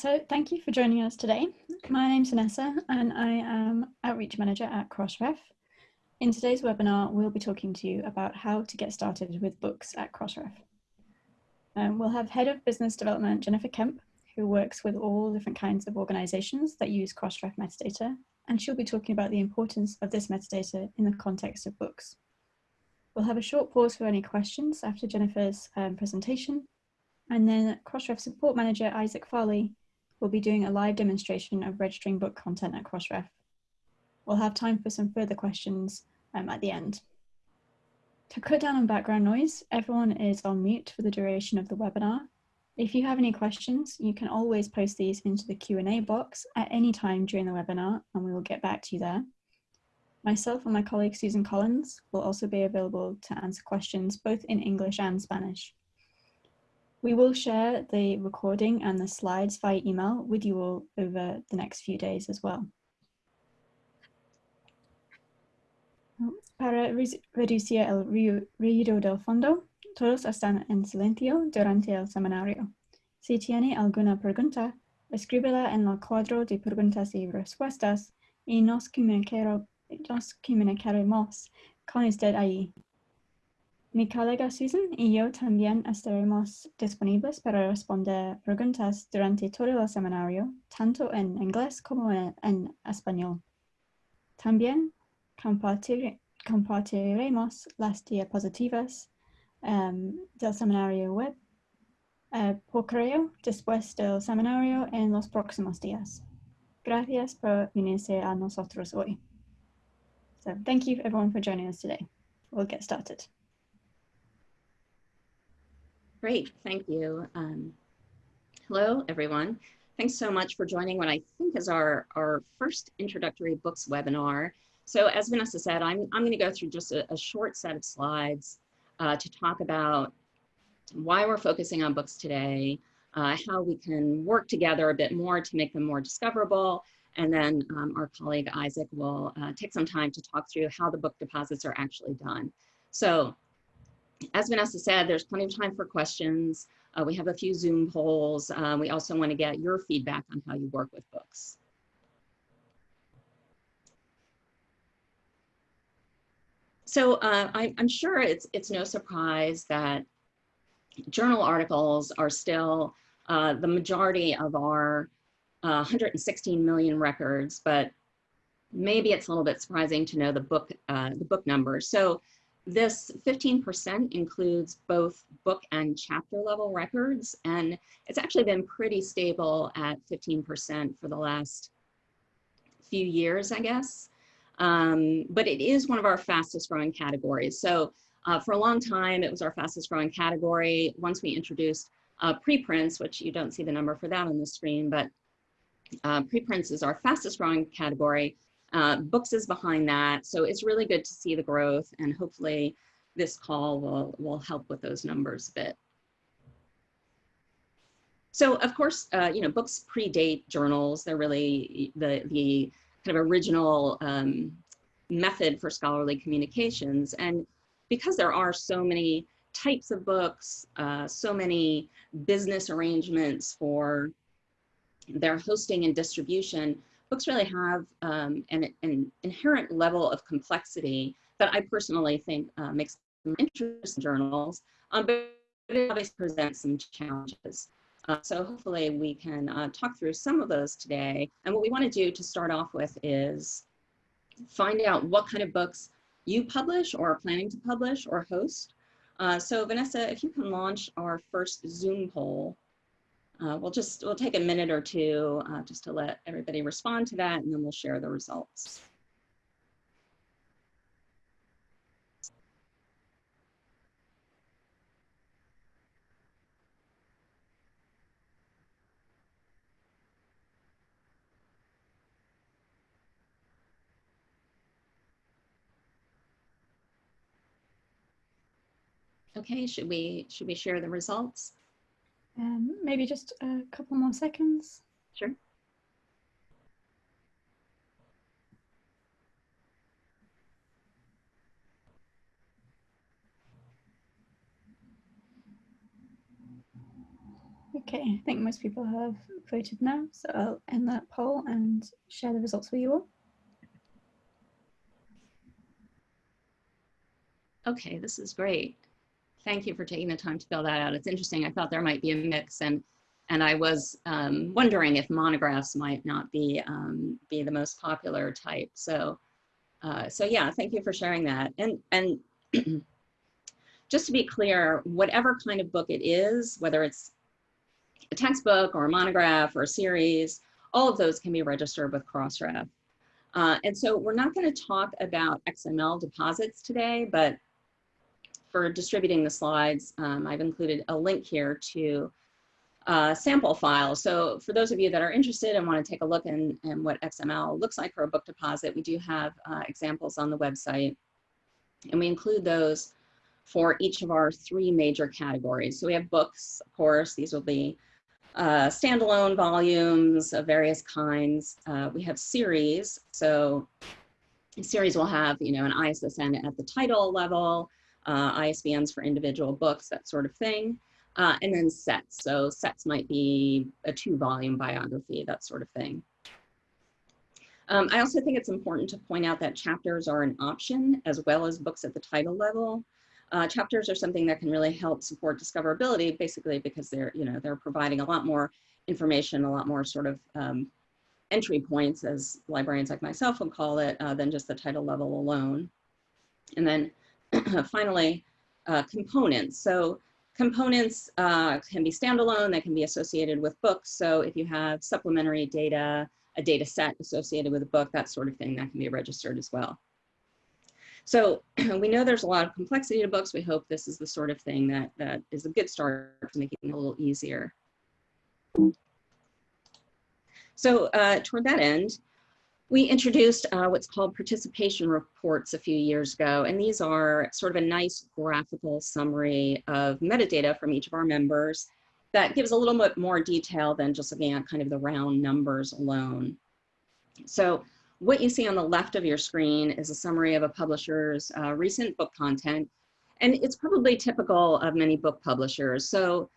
so thank you for joining us today. My name's Vanessa and I am Outreach Manager at Crossref. In today's webinar, we'll be talking to you about how to get started with books at Crossref. Um, we'll have Head of Business Development Jennifer Kemp, who works with all different kinds of organizations that use Crossref metadata, and she'll be talking about the importance of this metadata in the context of books. We'll have a short pause for any questions after Jennifer's um, presentation, and then Crossref Support Manager Isaac Farley will be doing a live demonstration of registering book content at Crossref. We'll have time for some further questions um, at the end. To cut down on background noise, everyone is on mute for the duration of the webinar. If you have any questions, you can always post these into the Q&A box at any time during the webinar and we will get back to you there. Myself and my colleague Susan Collins will also be available to answer questions both in English and Spanish. We will share the recording and the slides via email with you all over the next few days as well. Para reducir el ruido del fondo, todos están en silencio durante el seminario. Si tiene alguna pregunta, escríbela en el cuadro de preguntas y respuestas y nos, comunicaremos con usted ahí. Mi colega Susan y yo también estaremos disponibles para responder preguntas durante todo el seminario, tanto en inglés como en, español. También compartir, compartiremos las diapositivas um, del seminario web uh, por correo después del seminario en los próximos días. Gracias por unirse a nosotros hoy. So thank you everyone for joining us today. We'll get started. Great, thank you. Um, hello, everyone. Thanks so much for joining what I think is our, our first introductory books webinar. So as Vanessa said, I'm, I'm gonna go through just a, a short set of slides uh, to talk about why we're focusing on books today, uh, how we can work together a bit more to make them more discoverable, and then um, our colleague Isaac will uh, take some time to talk through how the book deposits are actually done. So as Vanessa said, there's plenty of time for questions. Uh, we have a few Zoom polls. Um, we also want to get your feedback on how you work with books. So uh, I, am sure it's, it's no surprise that journal articles are still uh, the majority of our uh, 116 million records, but maybe it's a little bit surprising to know the book, uh, the book number. So this 15% includes both book and chapter level records, and it's actually been pretty stable at 15% for the last few years, I guess. Um, but it is one of our fastest growing categories. So uh, for a long time, it was our fastest growing category. Once we introduced uh, preprints, which you don't see the number for that on the screen, but uh, preprints is our fastest growing category. Uh, books is behind that. So it's really good to see the growth and hopefully this call will, will help with those numbers a bit. So of course, uh, you know, books predate journals. They're really the, the kind of original um, method for scholarly communications. And because there are so many types of books, uh, so many business arrangements for their hosting and distribution, books really have um, an, an, inherent level of complexity that I personally think uh, makes them interesting journals, um, but it obviously presents some challenges. Uh, so hopefully we can uh, talk through some of those today. And what we want to do to start off with is find out what kind of books you publish or are planning to publish or host. Uh, so Vanessa, if you can launch our first Zoom poll uh, we'll just, we'll take a minute or two uh, just to let everybody respond to that and then we'll share the results. Okay, should we should we share the results? Um, maybe just a couple more seconds. Sure. Okay, I think most people have voted now, so I'll end that poll and share the results with you all. Okay, this is great. Thank you for taking the time to fill that out. It's interesting. I thought there might be a mix and and I was um, wondering if monographs might not be um, be the most popular type. So uh, so yeah, thank you for sharing that. And and just to be clear, whatever kind of book it is, whether it's a textbook or a monograph or a series, all of those can be registered with Crossref. Uh, and so we're not going to talk about XML deposits today, but for distributing the slides, um, I've included a link here to uh, sample file. So for those of you that are interested and want to take a look in, in what XML looks like for a book deposit, we do have uh, examples on the website. And we include those for each of our three major categories. So we have books, of course, these will be uh, standalone volumes of various kinds. Uh, we have series, so series will have, you know, an ISSN at the title level, uh, ISBNs for individual books, that sort of thing. Uh, and then sets, so sets might be a two volume biography, that sort of thing. Um, I also think it's important to point out that chapters are an option as well as books at the title level. Uh, chapters are something that can really help support discoverability, basically because they're, you know, they're providing a lot more information, a lot more sort of um, entry points, as librarians like myself would call it, uh, than just the title level alone. And then finally, uh, components. So components uh, can be standalone, they can be associated with books. So if you have supplementary data, a data set associated with a book, that sort of thing, that can be registered as well. So we know there's a lot of complexity to books. We hope this is the sort of thing that, that is a good start to making it a little easier. So uh, toward that end, we introduced uh, what's called participation reports a few years ago, and these are sort of a nice graphical summary of metadata from each of our members that gives a little bit more detail than just looking at kind of the round numbers alone. So what you see on the left of your screen is a summary of a publisher's uh, recent book content. And it's probably typical of many book publishers. So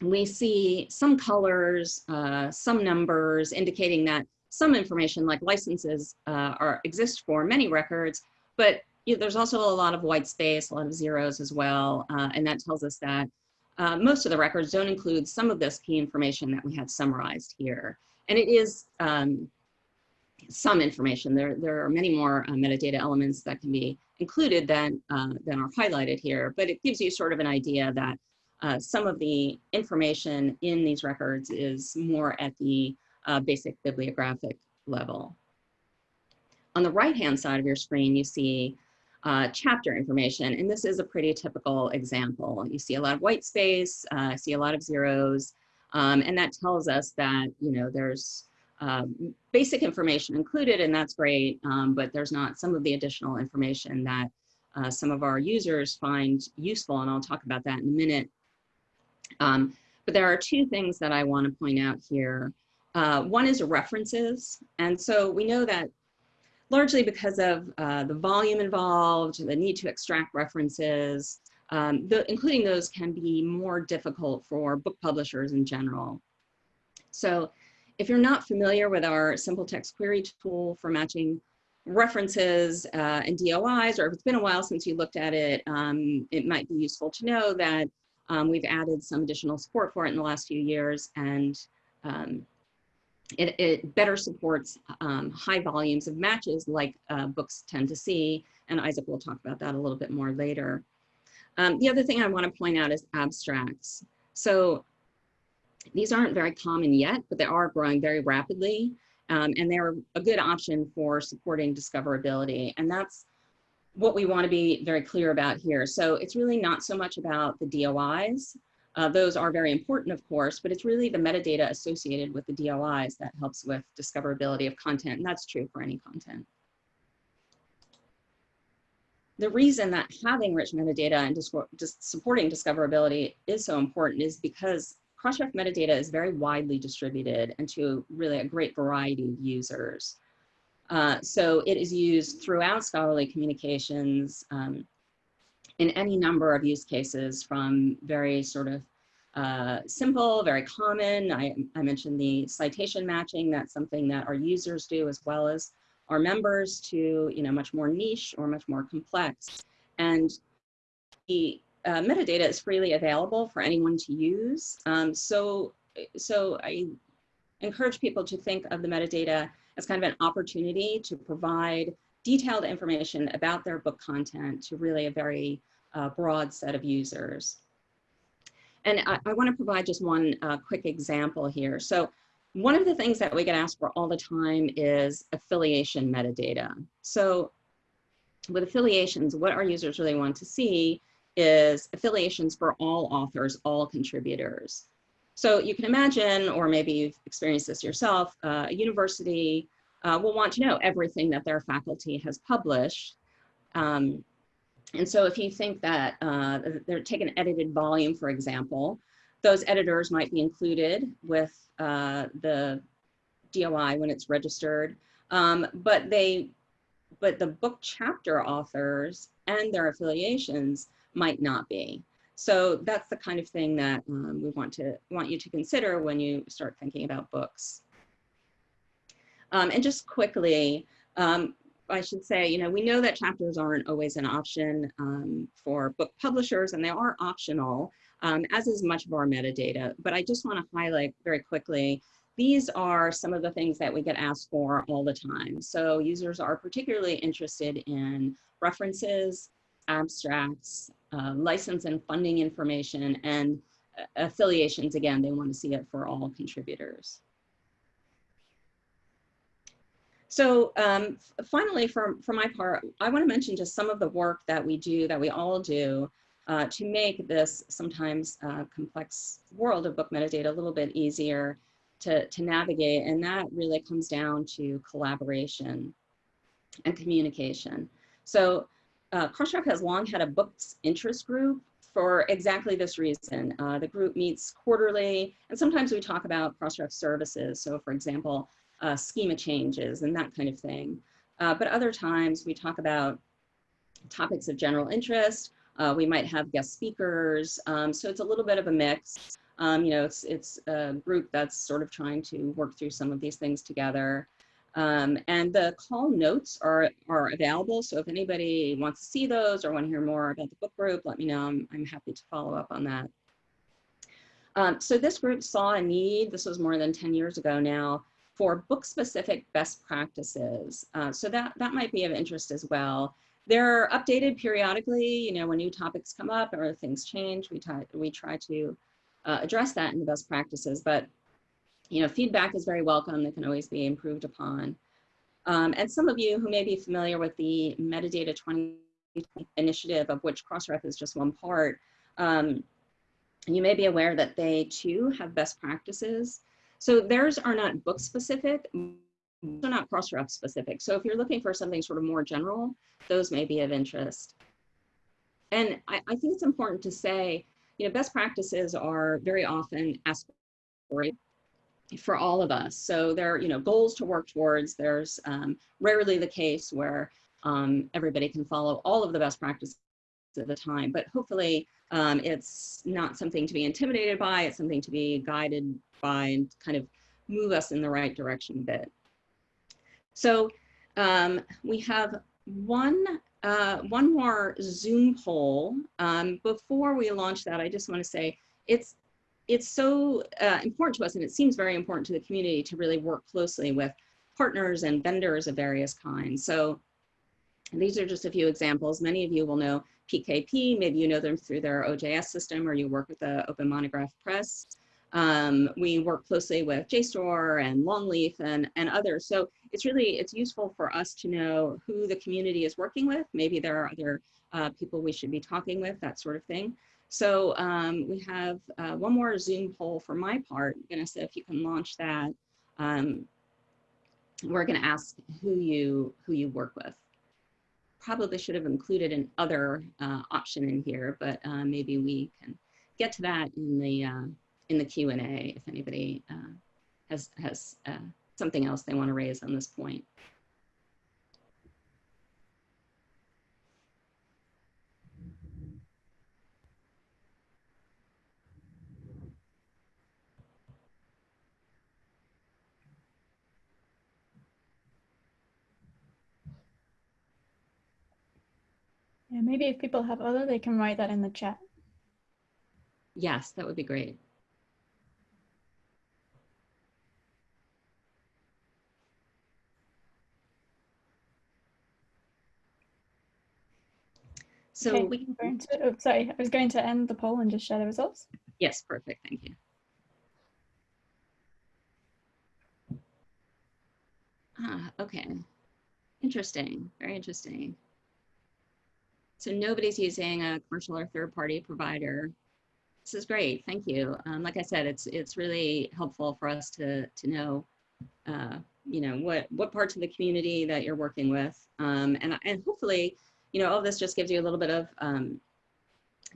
we see some colors, uh, some numbers indicating that some information like licenses uh, are exist for many records, but you know, there's also a lot of white space, a lot of zeros as well. Uh, and that tells us that uh, most of the records don't include some of this key information that we have summarized here. And it is um, some information. There, there are many more uh, metadata elements that can be included than, uh, than are highlighted here, but it gives you sort of an idea that uh, some of the information in these records is more at the uh, basic bibliographic level. On the right-hand side of your screen, you see uh, chapter information, and this is a pretty typical example. You see a lot of white space, uh, see a lot of zeros, um, and that tells us that, you know, there's um, basic information included, and that's great, um, but there's not some of the additional information that uh, some of our users find useful, and I'll talk about that in a minute. Um, but there are two things that I want to point out here. Uh, one is references, and so we know that largely because of uh, the volume involved, the need to extract references, um, the, including those can be more difficult for book publishers in general. So if you're not familiar with our simple text query tool for matching references uh, and DOIs, or if it's been a while since you looked at it, um, it might be useful to know that um, we've added some additional support for it in the last few years, and um, it, it, better supports um, high volumes of matches like uh, books tend to see, and Isaac will talk about that a little bit more later. Um, the other thing I want to point out is abstracts. So these aren't very common yet, but they are growing very rapidly. Um, and they're a good option for supporting discoverability. And that's what we want to be very clear about here. So it's really not so much about the DOIs. Uh, those are very important, of course, but it's really the metadata associated with the DOIs that helps with discoverability of content. And that's true for any content. The reason that having rich metadata and just supporting discoverability is so important is because Crossref metadata is very widely distributed and to really a great variety of users. Uh, so it is used throughout scholarly communications um, in any number of use cases from very sort of uh, simple, very common. I, I mentioned the citation matching. That's something that our users do as well as our members to, you know, much more niche or much more complex. And the uh, metadata is freely available for anyone to use. Um, so, so I encourage people to think of the metadata as kind of an opportunity to provide detailed information about their book content to really a very uh, broad set of users. And I, I want to provide just one uh, quick example here. So one of the things that we get asked for all the time is affiliation metadata. So with affiliations, what our users really want to see is affiliations for all authors, all contributors. So you can imagine, or maybe you've experienced this yourself, uh, a university uh, will want to know everything that their faculty has published. Um, and so if you think that uh, they're take an edited volume, for example, those editors might be included with uh, the DOI when it's registered, um, but they, but the book chapter authors and their affiliations might not be. So that's the kind of thing that um, we want to want you to consider when you start thinking about books. Um, and just quickly, um, I should say, you know, we know that chapters aren't always an option um, for book publishers and they are optional, um, as is much of our metadata. But I just want to highlight very quickly, these are some of the things that we get asked for all the time. So users are particularly interested in references, abstracts, uh, license and funding information, and uh, affiliations. Again, they want to see it for all contributors. So um, finally, for, for my part, I want to mention just some of the work that we do, that we all do, uh, to make this sometimes uh, complex world of book metadata a little bit easier to, to navigate. And that really comes down to collaboration and communication. So uh, Crossref has long had a books interest group for exactly this reason. Uh, the group meets quarterly, and sometimes we talk about Crossref services. So for example, uh, schema changes and that kind of thing. Uh, but other times we talk about topics of general interest. Uh, we might have guest speakers. Um, so it's a little bit of a mix. Um, you know, it's, it's a group that's sort of trying to work through some of these things together. Um, and the call notes are, are available. So if anybody wants to see those or want to hear more about the book group, let me know. I'm, I'm happy to follow up on that. Um, so this group saw a need, this was more than 10 years ago now, for book-specific best practices. Uh, so that, that might be of interest as well. They're updated periodically, you know, when new topics come up or things change, we, try, we try to uh, address that in the best practices, but you know, feedback is very welcome. That can always be improved upon. Um, and some of you who may be familiar with the Metadata 20 initiative, of which Crossref is just one part, um, you may be aware that they too have best practices. So theirs are not book specific, they're not Crossref specific. So if you're looking for something sort of more general, those may be of interest. And I, I think it's important to say, you know, best practices are very often aspirational for all of us. So there are, you know, goals to work towards. There's um, rarely the case where um, everybody can follow all of the best practices at the time, but hopefully um, it's not something to be intimidated by, it's something to be guided by and kind of move us in the right direction a bit. So um, we have one, uh, one more Zoom poll. Um, before we launch that, I just wanna say, it's it's so uh, important to us and it seems very important to the community to really work closely with partners and vendors of various kinds. So these are just a few examples. Many of you will know PKP, maybe you know them through their OJS system or you work with the Open Monograph Press. Um, we work closely with JSTOR and Longleaf and, and others. So it's really, it's useful for us to know who the community is working with. Maybe there are other uh, people we should be talking with, that sort of thing. So um, we have uh, one more Zoom poll for my part. I'm gonna say if you can launch that. Um, we're gonna ask who you who you work with. Probably should have included an other uh, option in here, but uh, maybe we can get to that in the uh, in the Q and A if anybody uh, has has uh, something else they want to raise on this point. Yeah, maybe if people have other, they can write that in the chat. Yes, that would be great. So okay, we can, going to, oh, sorry, I was going to end the poll and just share the results. yes, perfect, thank you. Ah, okay. Interesting, very interesting. So nobody's using a commercial or third-party provider. This is great, thank you. Um, like I said, it's it's really helpful for us to to know, uh, you know, what what parts of the community that you're working with, um, and and hopefully, you know, all this just gives you a little bit of um,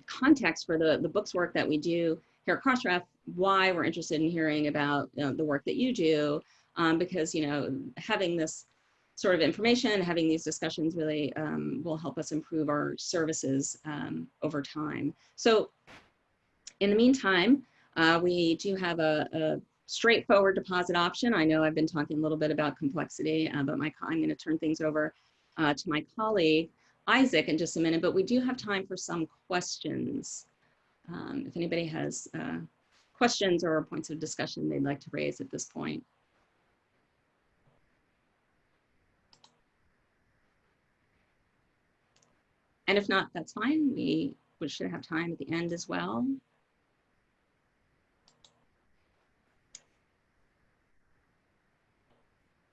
context for the the books work that we do here at Crossref, why we're interested in hearing about uh, the work that you do, um, because you know having this sort of information, having these discussions really um, will help us improve our services um, over time. So in the meantime, uh, we do have a, a, straightforward deposit option. I know I've been talking a little bit about complexity, uh, but my, I'm going to turn things over uh, to my colleague, Isaac, in just a minute, but we do have time for some questions. Um, if anybody has uh, questions or points of discussion they'd like to raise at this point. And if not, that's fine. We, we should have time at the end as well.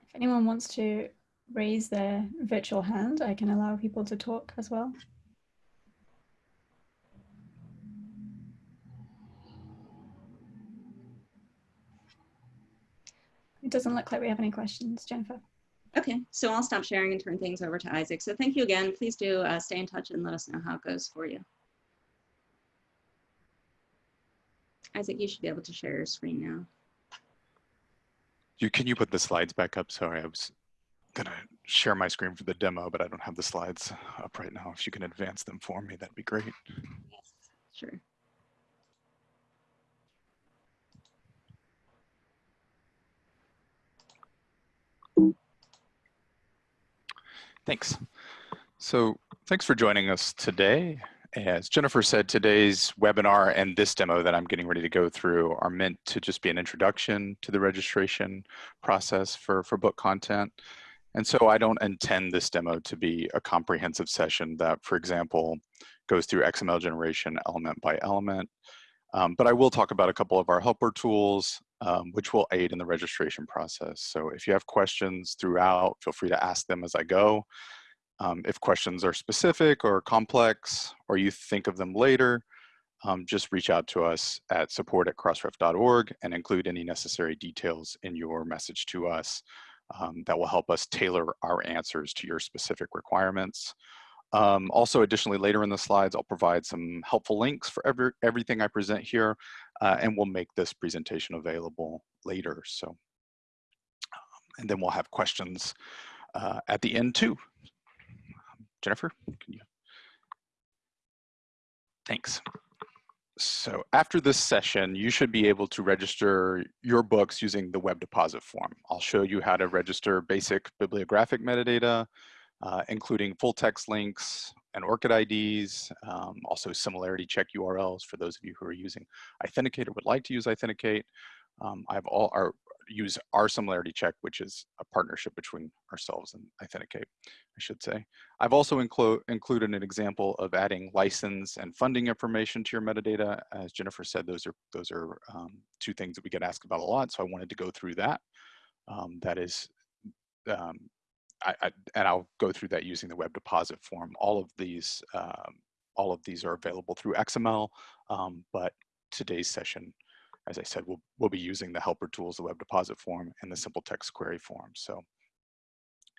If anyone wants to raise their virtual hand, I can allow people to talk as well. It doesn't look like we have any questions, Jennifer. Okay, so I'll stop sharing and turn things over to Isaac. So thank you again. Please do uh, stay in touch and let us know how it goes for you. Isaac, you should be able to share your screen now. You, can you put the slides back up? Sorry, I was gonna share my screen for the demo, but I don't have the slides up right now. If you can advance them for me, that'd be great. Yes, sure. Thanks. So thanks for joining us today. As Jennifer said, today's webinar and this demo that I'm getting ready to go through are meant to just be an introduction to the registration process for, for book content. And so I don't intend this demo to be a comprehensive session that, for example, goes through XML generation element by element. Um, but I will talk about a couple of our helper tools, um, which will aid in the registration process. So if you have questions throughout, feel free to ask them as I go. Um, if questions are specific or complex, or you think of them later, um, just reach out to us at support at crossref.org and include any necessary details in your message to us. Um, that will help us tailor our answers to your specific requirements. Um, also, additionally, later in the slides, I'll provide some helpful links for every, everything I present here, uh, and we'll make this presentation available later. So, um, and then we'll have questions uh, at the end too. Jennifer, can you? Thanks. So after this session, you should be able to register your books using the web deposit form. I'll show you how to register basic bibliographic metadata, uh, including full text links and ORCID IDs, um, also similarity check URLs for those of you who are using iThenticate or would like to use iThenticate. Um, I have all our use our similarity check, which is a partnership between ourselves and iThenticate, I should say. I've also inclu included an example of adding license and funding information to your metadata. As Jennifer said, those are those are um, two things that we get asked about a lot, so I wanted to go through that. Um, that is, um, I, I, and I'll go through that using the web deposit form. All of these, um, all of these are available through XML, um, but today's session as I said, we'll, we'll be using the helper tools, the web deposit form and the simple text query form. So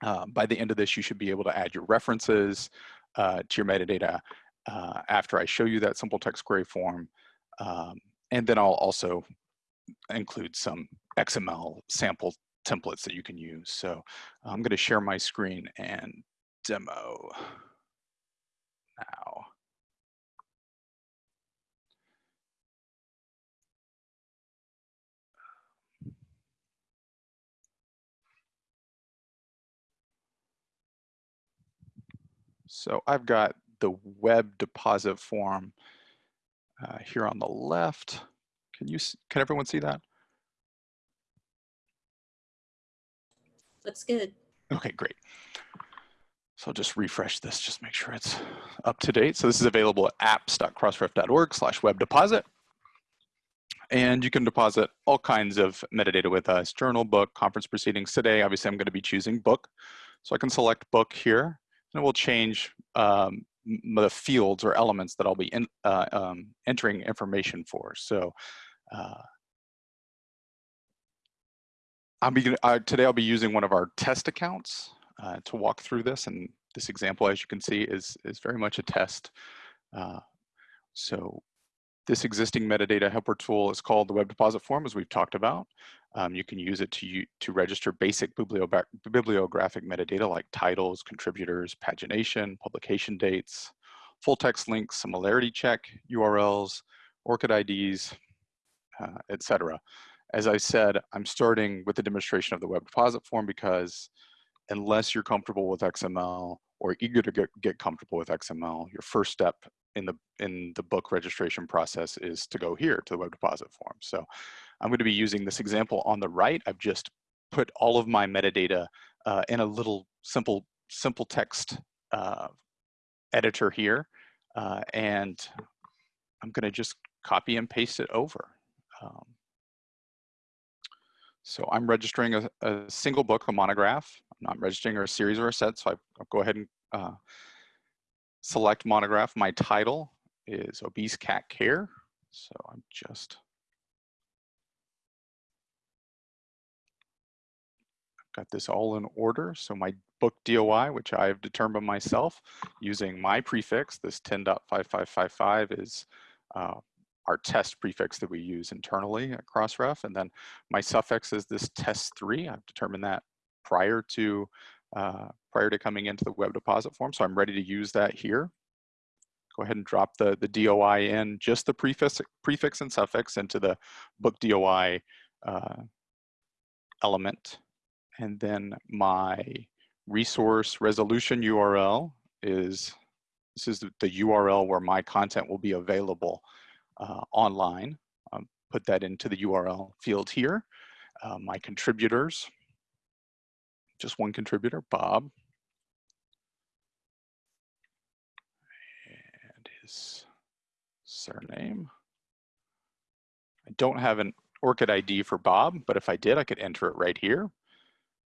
uh, by the end of this, you should be able to add your references uh, to your metadata uh, after I show you that simple text query form. Um, and then I'll also include some XML sample templates that you can use. So I'm gonna share my screen and demo now. So I've got the web deposit form uh, here on the left. Can you, can everyone see that? Looks good. Okay, great. So I'll just refresh this, just make sure it's up to date. So this is available at apps.crossref.org slash web deposit. And you can deposit all kinds of metadata with us, journal, book, conference proceedings. Today, obviously, I'm going to be choosing book. So I can select book here, and it will change um, the fields or elements that I'll be in, uh, um, entering information for. So uh, I'll be, uh, today I'll be using one of our test accounts uh, to walk through this. And this example, as you can see, is, is very much a test. Uh, so this existing metadata helper tool is called the Web Deposit Form, as we've talked about. Um, you can use it to, to register basic bibliographic metadata like titles, contributors, pagination, publication dates, full text links, similarity check, URLs, ORCID IDs, uh, etc. As I said, I'm starting with the demonstration of the Web Deposit Form because unless you're comfortable with XML or eager to get, get comfortable with XML, your first step in the in the book registration process is to go here to the web deposit form. So I'm going to be using this example on the right. I've just put all of my metadata uh, in a little simple simple text uh, editor here, uh, and I'm going to just copy and paste it over. Um, so I'm registering a, a, single book, a monograph. I'm not registering a series or a set, so I, will go ahead and uh, select monograph. My title is Obese Cat Care. So I'm just got this all in order. So my book DOI, which I've determined myself using my prefix, this 10.5555 is uh, our test prefix that we use internally at Crossref. And then my suffix is this test3. I've determined that prior to uh, prior to coming into the web deposit form. So I'm ready to use that here. Go ahead and drop the, the DOI in, just the prefix, prefix and suffix into the book DOI uh, element. And then my resource resolution URL is, this is the, the URL where my content will be available uh, online. Um, put that into the URL field here. Uh, my contributors, just one contributor, Bob. And his surname. I don't have an ORCID ID for Bob, but if I did, I could enter it right here.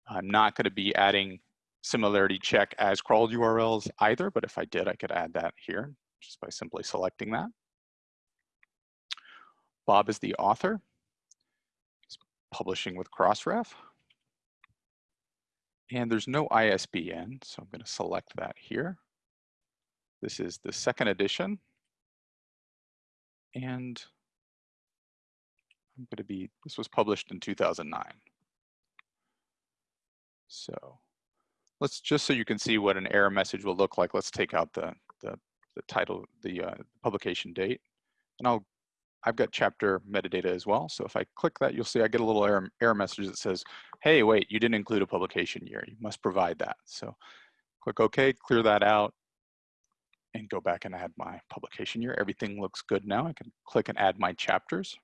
I'm not going to be adding similarity check as crawled URLs either, but if I did, I could add that here just by simply selecting that. Bob is the author. He's publishing with Crossref. And there's no ISBN, so I'm going to select that here. This is the second edition. And I'm going to be, this was published in 2009. So let's just so you can see what an error message will look like, let's take out the, the, the title, the uh, publication date. And I'll I've got chapter metadata as well. So if I click that, you'll see I get a little error, error message that says, hey, wait, you didn't include a publication year. You must provide that. So click OK, clear that out, and go back and add my publication year. Everything looks good now. I can click and add my chapters.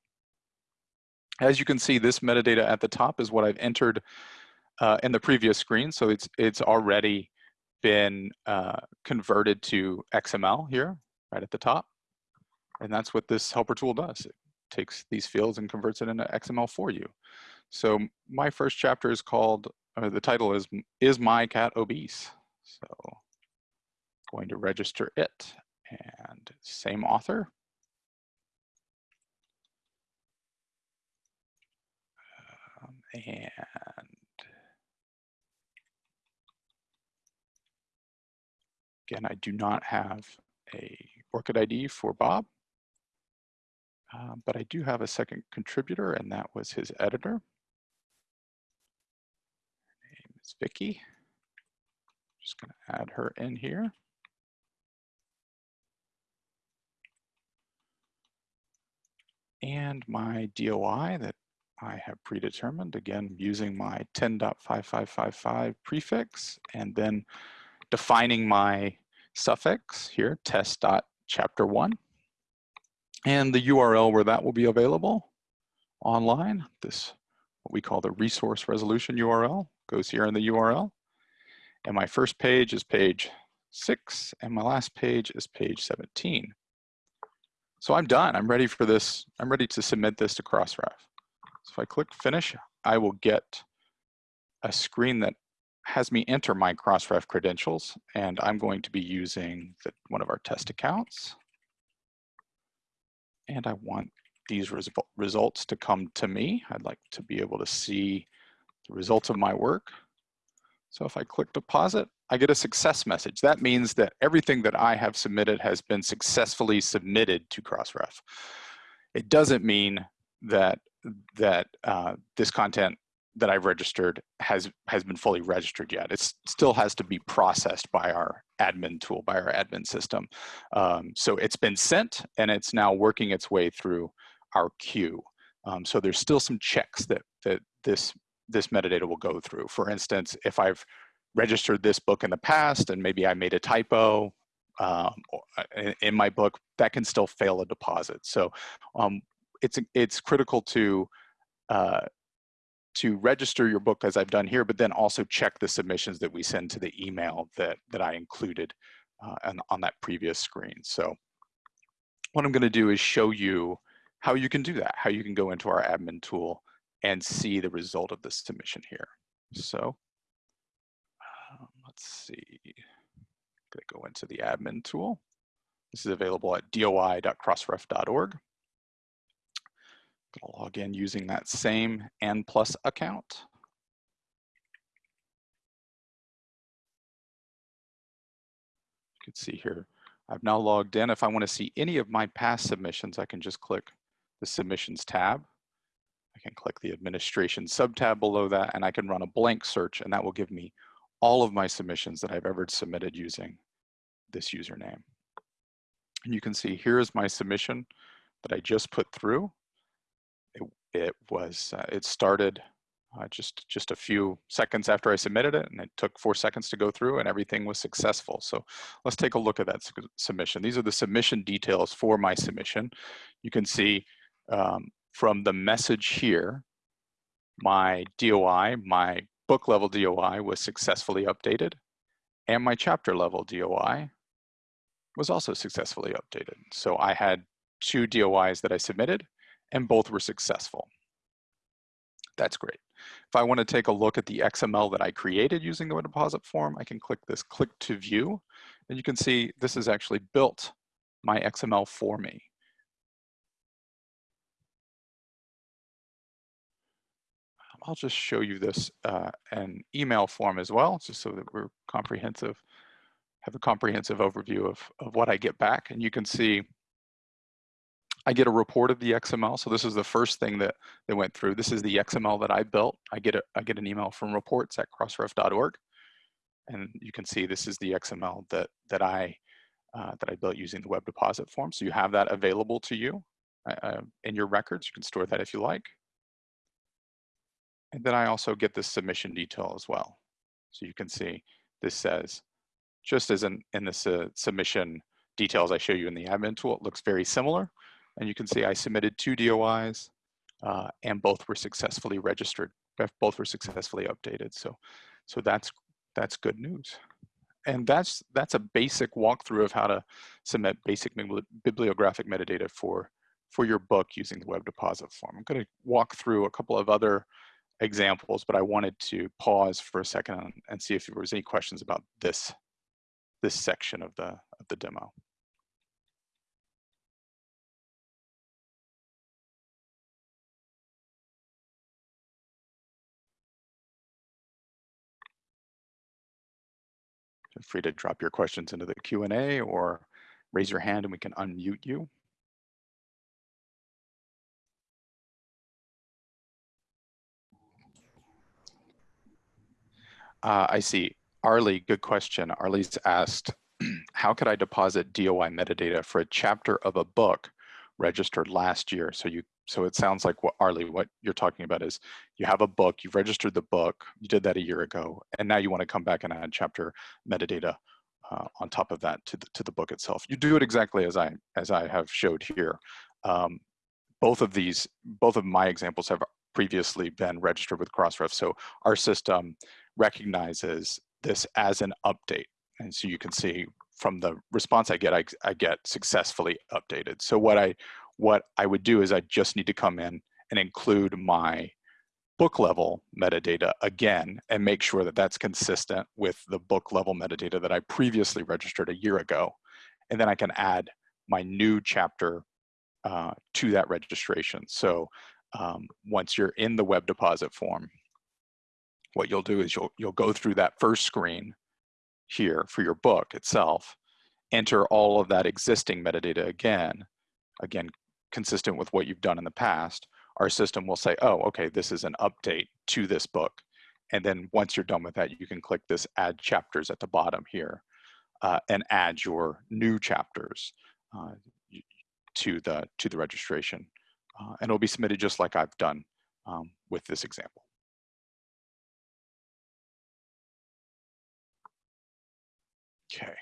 As you can see, this metadata at the top is what I've entered uh, in the previous screen. So it's, it's already been uh, converted to XML here, right at the top. And that's what this helper tool does. It takes these fields and converts it into XML for you. So my first chapter is called, uh, the title is, Is My Cat Obese? So going to register it and same author. Um, and again, I do not have a ORCID ID for Bob. Um, but I do have a second contributor and that was his editor. Her name is Vicky. Just gonna add her in here. And my DOI that I have predetermined, again, using my 10.5555 prefix and then defining my suffix here, test.chapter1. And the URL where that will be available online, this what we call the resource resolution URL goes here in the URL. And my first page is page six, and my last page is page 17. So I'm done. I'm ready for this. I'm ready to submit this to Crossref. So if I click finish, I will get a screen that has me enter my Crossref credentials, and I'm going to be using the, one of our test accounts. And I want these res results to come to me. I'd like to be able to see the results of my work. So if I click deposit, I get a success message. That means that everything that I have submitted has been successfully submitted to Crossref. It doesn't mean that that uh, this content that I've registered has has been fully registered yet. It still has to be processed by our admin tool, by our admin system. Um, so it's been sent and it's now working its way through our queue. Um, so there's still some checks that that this this metadata will go through. For instance, if I've registered this book in the past and maybe I made a typo um, uh, in my book, that can still fail a deposit. So um, it's it's critical to uh, to register your book as I've done here, but then also check the submissions that we send to the email that, that I included uh, on, on that previous screen. So what I'm gonna do is show you how you can do that, how you can go into our admin tool and see the result of the submission here. So um, let's see, I'm gonna go into the admin tool. This is available at doi.crossref.org gonna log in using that same N plus account. You can see here, I've now logged in. If I wanna see any of my past submissions, I can just click the submissions tab. I can click the administration subtab below that and I can run a blank search and that will give me all of my submissions that I've ever submitted using this username. And you can see here's my submission that I just put through it was uh, it started uh, just just a few seconds after I submitted it, and it took four seconds to go through, and everything was successful. So let's take a look at that submission. These are the submission details for my submission. You can see um, from the message here, my DOI, my book level DOI was successfully updated, and my chapter level DOI was also successfully updated. So I had two DOIs that I submitted, and both were successful. That's great. If I want to take a look at the XML that I created using the deposit form, I can click this click to view, and you can see this has actually built my XML for me. I'll just show you this uh, an email form as well, just so that we're comprehensive, have a comprehensive overview of, of what I get back. And you can see I get a report of the XML. So this is the first thing that they went through. This is the XML that I built. I get a, I get an email from reports at crossref.org. And you can see this is the XML that, that, I, uh, that I built using the web deposit form. So you have that available to you uh, uh, in your records. You can store that if you like. And then I also get this submission detail as well. So you can see this says, just as in, in this uh, submission details I show you in the admin tool, it looks very similar. And you can see I submitted two DOIs uh, and both were successfully registered. Both were successfully updated. So, so that's, that's good news. And that's, that's a basic walkthrough of how to submit basic bibliographic metadata for, for your book using the web deposit form. I'm gonna walk through a couple of other examples, but I wanted to pause for a second and see if there was any questions about this, this section of the, of the demo. Feel free to drop your questions into the Q&A or raise your hand and we can unmute you. Uh, I see. Arlie, good question. Arlie's asked, how could I deposit DOI metadata for a chapter of a book registered last year? So you so it sounds like what Arlie, what you're talking about is you have a book, you've registered the book, you did that a year ago, and now you want to come back and add chapter metadata uh, on top of that to the, to the book itself. You do it exactly as I, as I have showed here. Um, both of these, both of my examples have previously been registered with Crossref. So our system recognizes this as an update. And so you can see from the response I get, I, I get successfully updated. So what I, what I would do is I just need to come in and include my book level metadata again and make sure that that's consistent with the book level metadata that I previously registered a year ago. And then I can add my new chapter uh, to that registration. So um, once you're in the web deposit form, what you'll do is you'll, you'll go through that first screen here for your book itself, enter all of that existing metadata again, again, consistent with what you've done in the past, our system will say, oh, okay, this is an update to this book. And then once you're done with that, you can click this add chapters at the bottom here uh, and add your new chapters uh, to, the, to the registration. Uh, and it'll be submitted just like I've done um, with this example. Okay.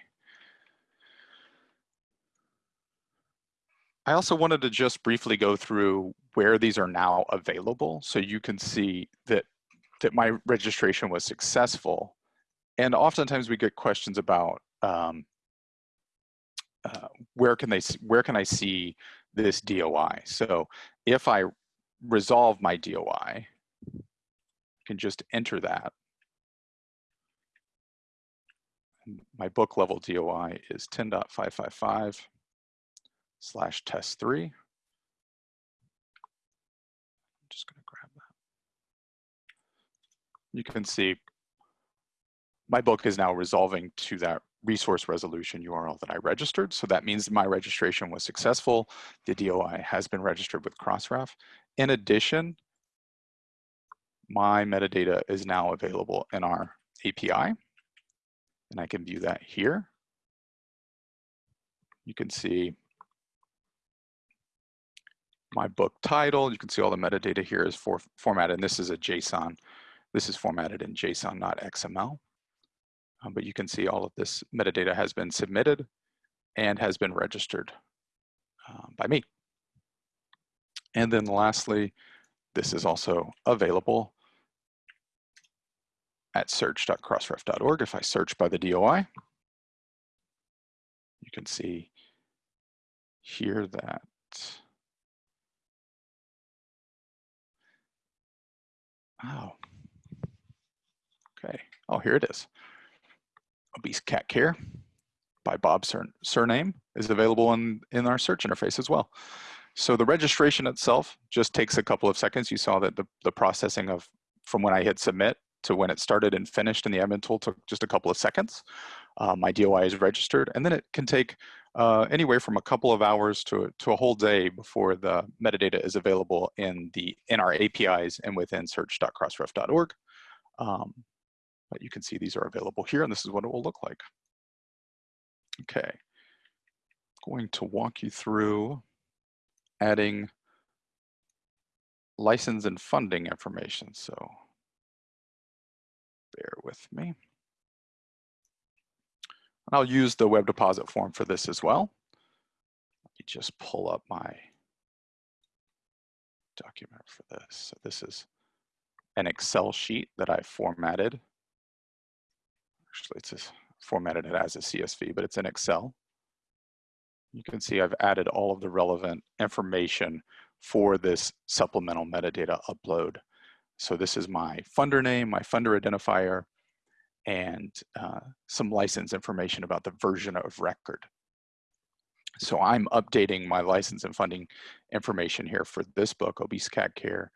I also wanted to just briefly go through where these are now available so you can see that, that my registration was successful. And oftentimes we get questions about um, uh, where can they where can I see this DOI? So if I resolve my DOI, I can just enter that. My book level DOI is 10.555 slash test three. I'm just gonna grab that. You can see my book is now resolving to that resource resolution URL that I registered. So that means my registration was successful. The DOI has been registered with Crossref. In addition, my metadata is now available in our API. And I can view that here. You can see my book title. You can see all the metadata here is for, formatted, and this is a JSON. This is formatted in JSON, not XML. Um, but you can see all of this metadata has been submitted and has been registered um, by me. And then lastly, this is also available at search.crossref.org. If I search by the DOI, you can see here that Oh. Okay. Oh, here it is. Obese Cat Care by Bob's surname is available in, in our search interface as well. So the registration itself just takes a couple of seconds. You saw that the, the processing of from when I hit submit to when it started and finished in the admin tool took just a couple of seconds. Uh, my DOI is registered and then it can take uh, anywhere from a couple of hours to, to a whole day before the metadata is available in, the, in our APIs and within search.crossref.org. Um, but you can see these are available here and this is what it will look like. Okay, going to walk you through adding license and funding information. So bear with me. I'll use the web deposit form for this as well. Let me just pull up my document for this. So this is an Excel sheet that I formatted. Actually, it's formatted it as a CSV, but it's in Excel. You can see I've added all of the relevant information for this supplemental metadata upload. So this is my funder name, my funder identifier, and uh, some license information about the version of record. So I'm updating my license and funding information here for this book, Obese Cat Care,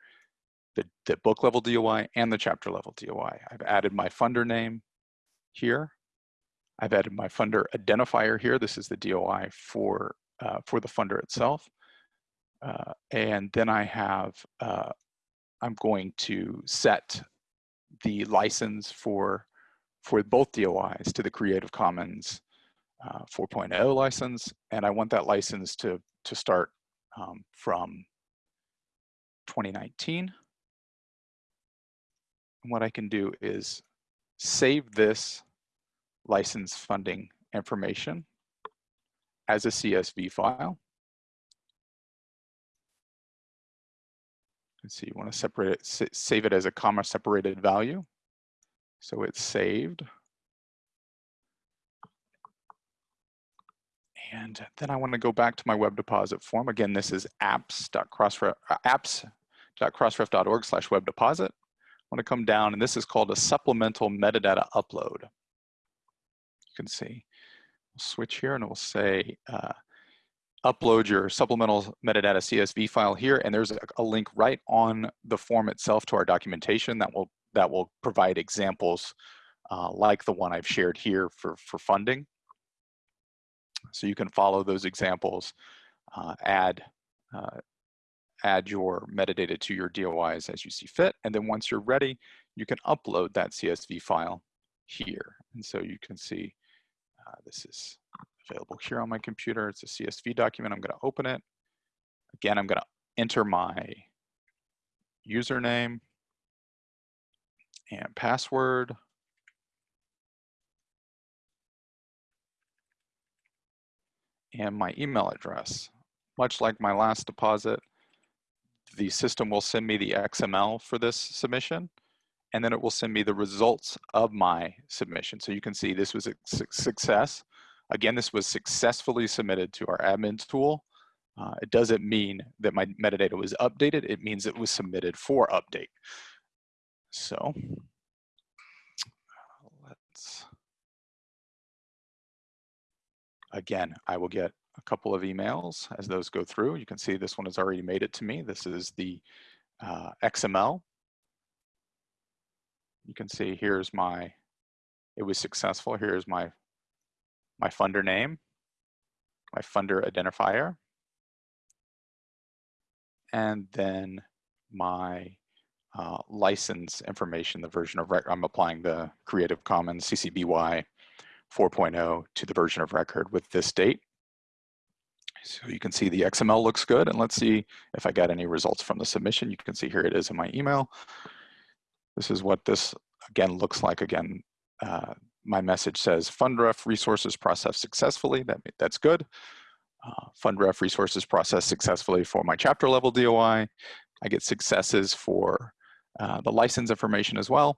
the, the book level DOI and the chapter level DOI. I've added my funder name here. I've added my funder identifier here. This is the DOI for, uh, for the funder itself. Uh, and then I have, uh, I'm going to set the license for for both DOIs to the Creative Commons uh, 4.0 license, and I want that license to, to start um, from 2019. And what I can do is save this license funding information as a CSV file. Let's see, you want to separate it, save it as a comma separated value. So it's saved. And then I want to go back to my web deposit form. Again, this is uh, apps.crossref.org slash web deposit. I want to come down and this is called a supplemental metadata upload. You can see, we'll switch here and it will say uh, upload your supplemental metadata CSV file here and there's a, a link right on the form itself to our documentation that will that will provide examples uh, like the one I've shared here for, for funding. So you can follow those examples, uh, add, uh, add your metadata to your DOIs as you see fit. And then once you're ready, you can upload that CSV file here. And so you can see uh, this is available here on my computer. It's a CSV document. I'm going to open it. Again, I'm going to enter my username and password. and my email address. Much like my last deposit, the system will send me the XML for this submission, and then it will send me the results of my submission. So you can see this was a success. Again, this was successfully submitted to our admin tool. Uh, it doesn't mean that my metadata was updated. It means it was submitted for update. So let's Again, I will get a couple of emails as those go through. You can see this one has already made it to me. This is the uh, XML. You can see here's my, it was successful. Here's my, my funder name, my funder identifier, and then my uh, license information, the version of, record, I'm applying the Creative Commons CC BY 4.0 to the version of record with this date. So you can see the XML looks good and let's see if I got any results from the submission. You can see here it is in my email. This is what this again looks like. Again, uh, my message says fundref resources processed successfully. That, that's good. Uh, fundref resources processed successfully for my chapter level DOI. I get successes for uh, the license information as well.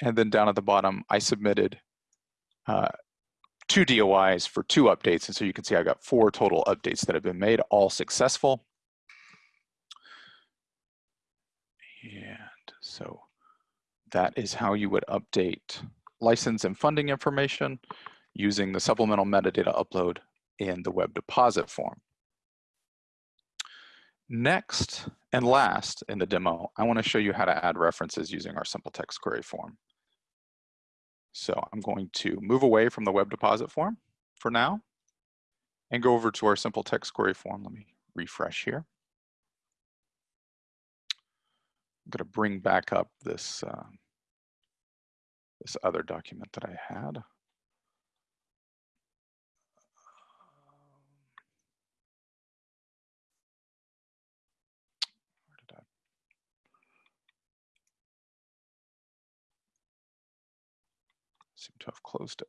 And then down at the bottom, I submitted uh, two DOIs for two updates. And so you can see I've got four total updates that have been made, all successful. And so that is how you would update license and funding information using the supplemental metadata upload in the web deposit form. Next and last in the demo, I wanna show you how to add references using our simple text query form. So I'm going to move away from the web deposit form for now and go over to our simple text query form. Let me refresh here. I'm going to bring back up this, uh, this other document that I had. Seem to have closed it.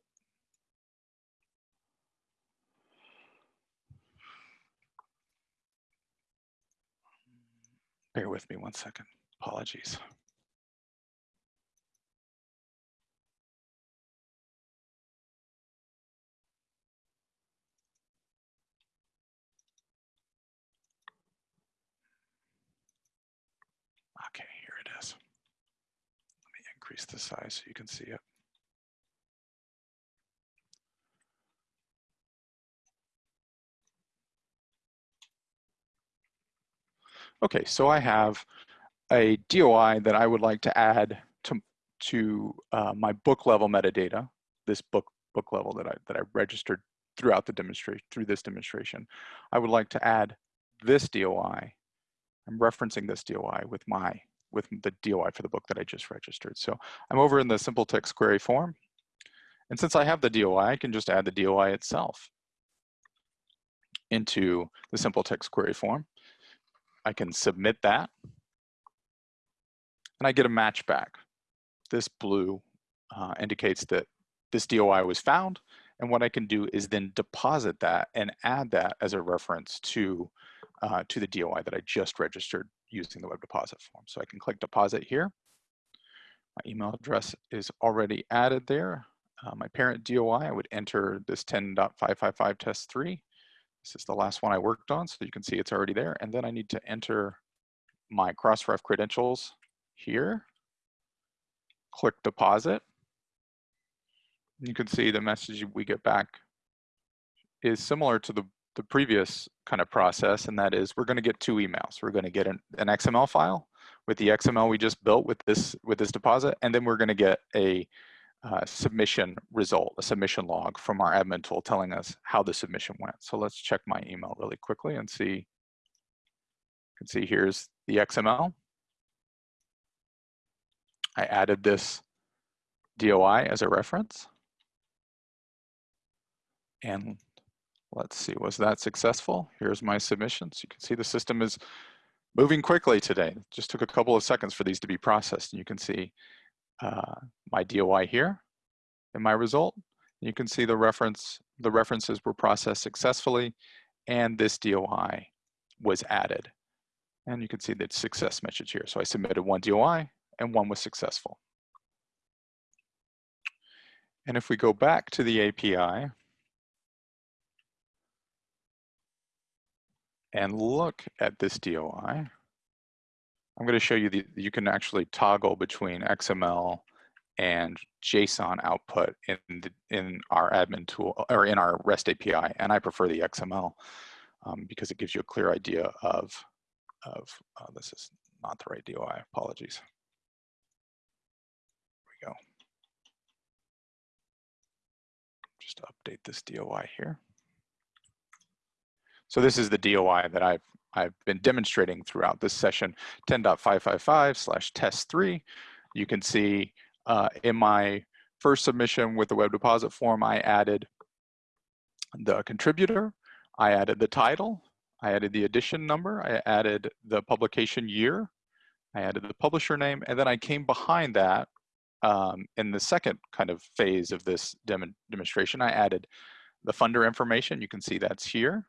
Bear with me one second. Apologies. Okay, here it is. Let me increase the size so you can see it. Okay, so I have a DOI that I would like to add to, to uh, my book level metadata, this book book level that I, that I registered throughout the demonstration, through this demonstration. I would like to add this DOI. I'm referencing this DOI with my, with the DOI for the book that I just registered. So I'm over in the simple text query form. And since I have the DOI, I can just add the DOI itself into the simple text query form. I can submit that and I get a match back. This blue uh, indicates that this DOI was found And what I can do is then deposit that and add that as a reference to, uh, to the DOI that I just registered using the web deposit form. So I can click deposit here. My email address is already added there. Uh, my parent DOI, I would enter this 10.555 test three. This is the last one I worked on, so you can see it's already there. And then I need to enter my Crossref credentials here. Click deposit. You can see the message we get back is similar to the, the previous kind of process, and that is we're going to get two emails. We're going to get an, an XML file with the XML we just built with this with this deposit, and then we're going to get a uh, submission result, a submission log from our admin tool telling us how the submission went. So let's check my email really quickly and see. You can see here's the XML. I added this DOI as a reference. And let's see, was that successful? Here's my submissions. You can see the system is moving quickly today. It just took a couple of seconds for these to be processed. And you can see uh, my DOI here in my result. You can see the reference, the references were processed successfully and this DOI was added. And you can see the success message here. So I submitted one DOI and one was successful. And if we go back to the API and look at this DOI, I'm going to show you that you can actually toggle between XML and JSON output in the, in our admin tool or in our REST API, and I prefer the XML um, because it gives you a clear idea of of uh, this is not the right DOI. Apologies. Here we go. Just update this DOI here. So this is the DOI that I've I've been demonstrating throughout this session 10.555 slash test three. You can see uh, in my first submission with the web deposit form, I added the contributor, I added the title, I added the edition number, I added the publication year, I added the publisher name, and then I came behind that um, in the second kind of phase of this dem demonstration, I added the funder information, you can see that's here.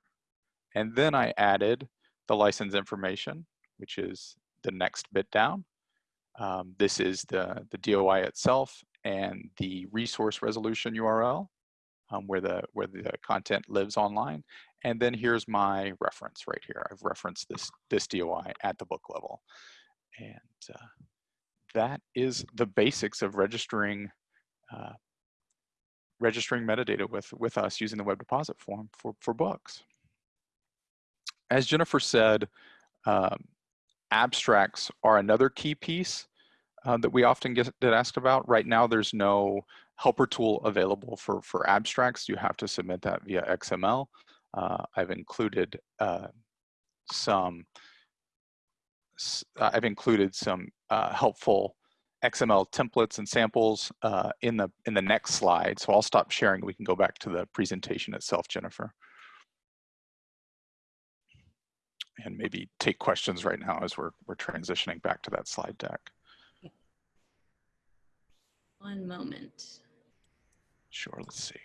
And then I added the license information, which is the next bit down. Um, this is the, the DOI itself and the resource resolution URL um, where, the, where the content lives online. And then here's my reference right here. I've referenced this, this DOI at the book level. And uh, that is the basics of registering uh, registering metadata with, with us using the web deposit form for, for books as Jennifer said, um, abstracts are another key piece uh, that we often get, get asked about. Right now, there's no helper tool available for, for abstracts. You have to submit that via XML. Uh, I've included uh, some I've included some uh, helpful XML templates and samples uh, in the in the next slide. So I'll stop sharing. We can go back to the presentation itself, Jennifer. And maybe take questions right now as we're, we're transitioning back to that slide deck. One moment. Sure, let's see.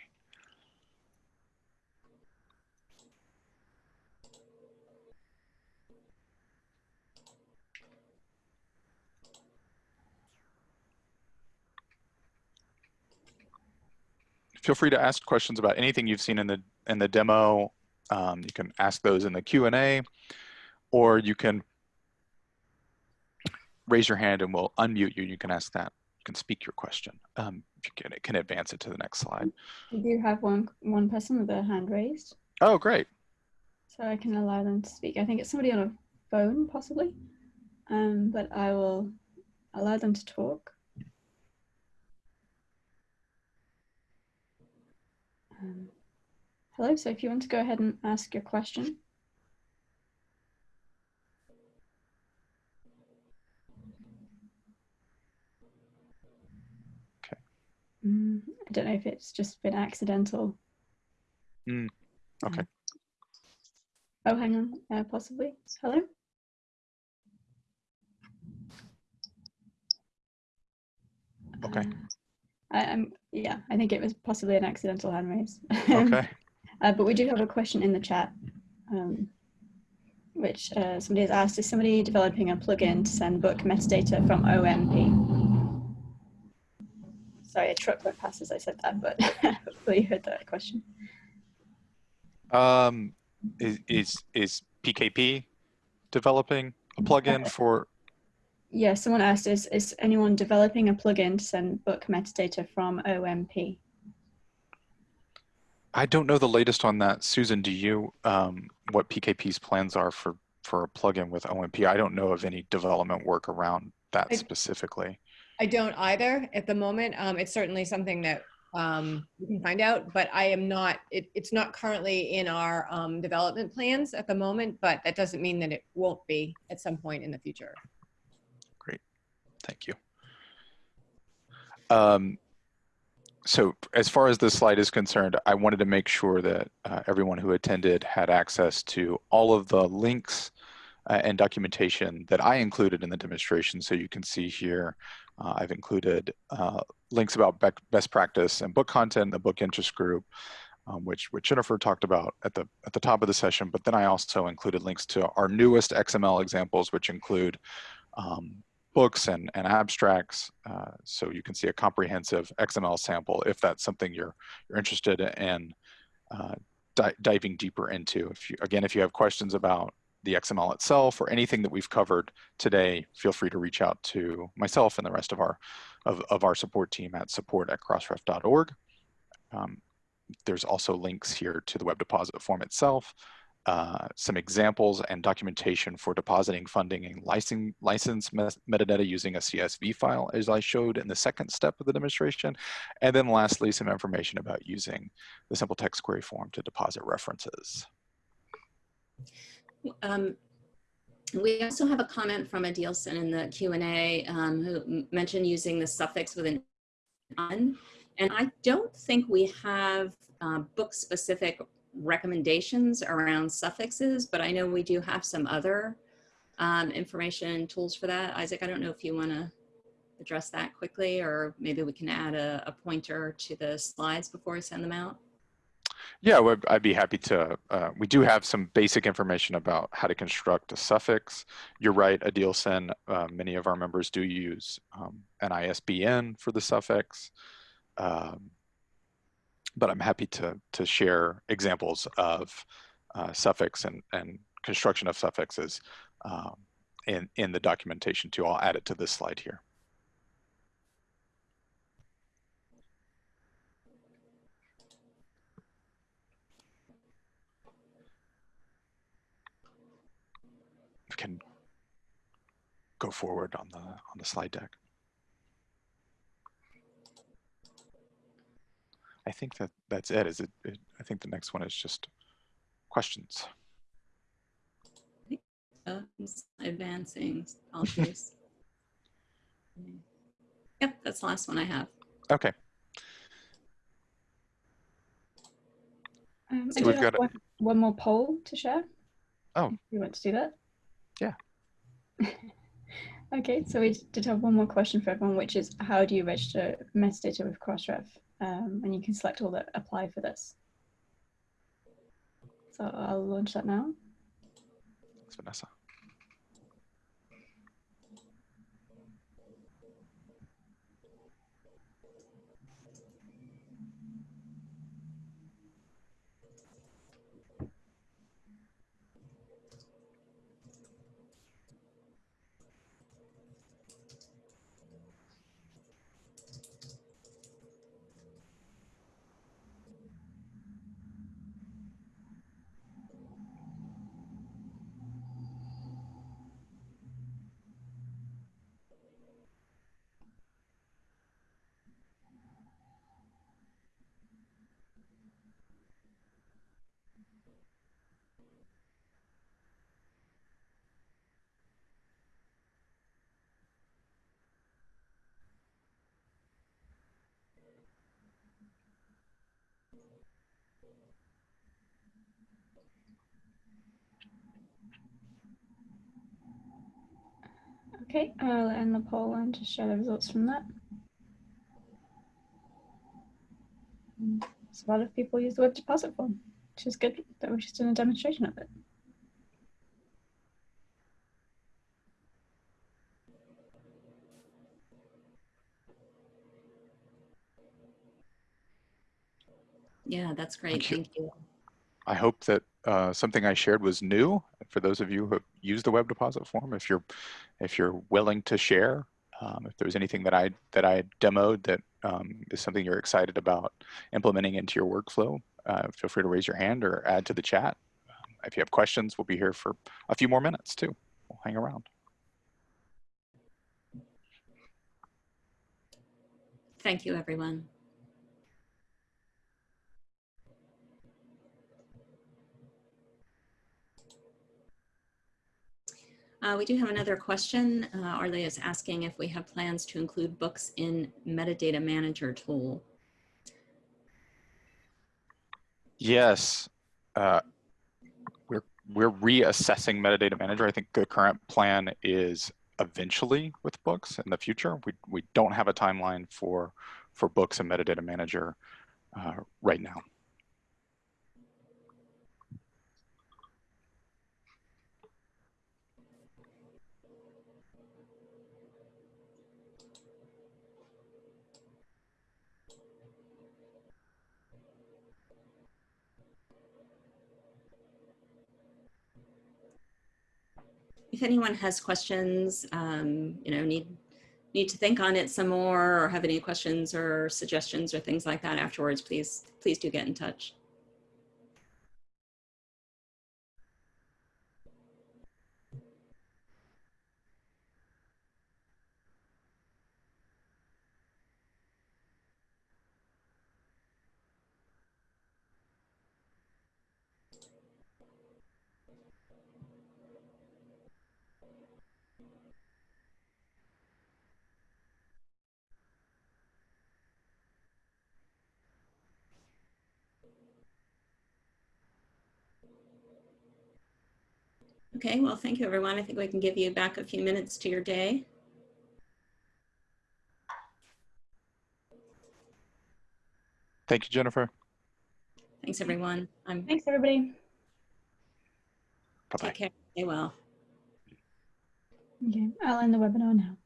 Feel free to ask questions about anything you've seen in the in the demo. Um, you can ask those in the Q&A or you can raise your hand and we'll unmute you. You can ask that. You can speak your question. Um, if you can, can advance it to the next slide. We do have one one person with their hand raised. Oh, great. So I can allow them to speak. I think it's somebody on a phone, possibly. Um, but I will allow them to talk. Um, hello, so if you want to go ahead and ask your question. Mm, I don't know if it's just been accidental. Mm, okay. Um, oh, hang on, uh, possibly. Hello? Okay. Uh, I, am yeah, I think it was possibly an accidental hand raise. Okay. uh, but we do have a question in the chat, um, which uh, somebody has asked, is somebody developing a plugin to send book metadata from OMP? Sorry, a truck went past as I said that, but hopefully you heard that question. Um, is, is, is PKP developing a plugin for yeah, someone asked, is, is anyone developing a plugin to send book metadata from OMP? I don't know the latest on that. Susan, do you, um, what PKP's plans are for, for a plugin with OMP? I don't know of any development work around that I, specifically. I don't either at the moment. Um, it's certainly something that um, we can find out, but I am not, it, it's not currently in our um, development plans at the moment, but that doesn't mean that it won't be at some point in the future. Great, thank you. Um, so as far as this slide is concerned, I wanted to make sure that uh, everyone who attended had access to all of the links uh, and documentation that I included in the demonstration. So you can see here, uh, I've included uh, links about best practice and book content, the book interest group, um, which, which Jennifer talked about at the, at the top of the session. But then I also included links to our newest XML examples, which include um, books and, and abstracts. Uh, so you can see a comprehensive XML sample if that's something you're, you're interested in uh, di diving deeper into. If you, again, if you have questions about the XML itself or anything that we've covered today, feel free to reach out to myself and the rest of our, of, of our support team at support at crossref.org. Um, there's also links here to the web deposit form itself, uh, some examples and documentation for depositing funding and license, license metadata using a CSV file, as I showed in the second step of the demonstration. And then lastly, some information about using the simple text query form to deposit references. Um, we also have a comment from Adilson in the Q&A um, who mentioned using the suffix with an un. And I don't think we have uh, book-specific recommendations around suffixes, but I know we do have some other um, information tools for that. Isaac, I don't know if you want to address that quickly, or maybe we can add a, a, pointer to the slides before we send them out. Yeah, I'd be happy to. Uh, we do have some basic information about how to construct a suffix. You're right, Adilson, uh, many of our members do use um, an ISBN for the suffix. Um, but I'm happy to, to share examples of uh, suffix and, and construction of suffixes um, in, in the documentation too. I'll add it to this slide here. We can go forward on the on the slide deck. I think that that's it. Is it, it I think the next one is just questions. Uh, advancing policies. yep, that's the last one I have. Okay. Um, so we've got one, one, more poll to share. Oh. You want to do that? Yeah. okay, so we did have one more question for everyone, which is how do you register metadata with Crossref? um, and you can select all that apply for this. So I'll launch that now. Thanks, Vanessa. Okay, I'll end the poll and just share the results from that. So a lot of people use the web deposit form, which is good that we've just done a demonstration of it. Yeah, that's great. Thank you. Thank you. I hope that uh, something I shared was new for those of you who have used the web deposit form. If you're if you're willing to share, um, if there's anything that I that I demoed that um, is something you're excited about implementing into your workflow, uh, feel free to raise your hand or add to the chat. Um, if you have questions, we'll be here for a few more minutes too. We'll hang around. Thank you, everyone. Uh, we do have another question. Uh, is asking if we have plans to include books in metadata manager tool. Yes, uh, we're we're reassessing metadata manager. I think the current plan is eventually with books in the future. We we don't have a timeline for for books and metadata manager uh, right now. If anyone has questions, um, you know, need need to think on it some more or have any questions or suggestions or things like that afterwards, please, please do get in touch. Okay, well, thank you, everyone. I think we can give you back a few minutes to your day. Thank you, Jennifer. Thanks, everyone. I'm Thanks, everybody. Bye bye. take care. Stay well. Okay, I'll end the webinar now.